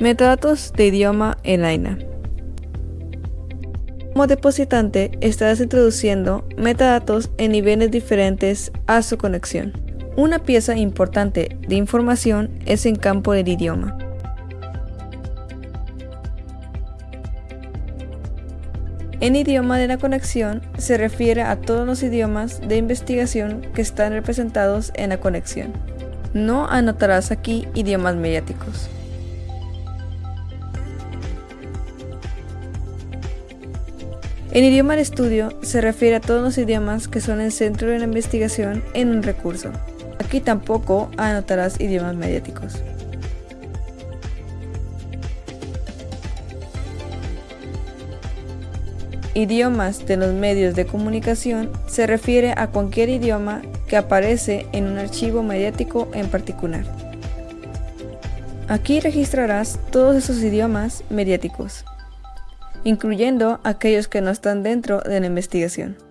Metadatos de idioma en AINA. Como depositante estarás introduciendo metadatos en niveles diferentes a su conexión. Una pieza importante de información es en campo del idioma. En idioma de la conexión se refiere a todos los idiomas de investigación que están representados en la conexión. No anotarás aquí idiomas mediáticos. En idioma de estudio se refiere a todos los idiomas que son el centro de la investigación en un recurso. Aquí tampoco anotarás idiomas mediáticos. Idiomas de los medios de comunicación se refiere a cualquier idioma que aparece en un archivo mediático en particular. Aquí registrarás todos esos idiomas mediáticos incluyendo aquellos que no están dentro de la investigación.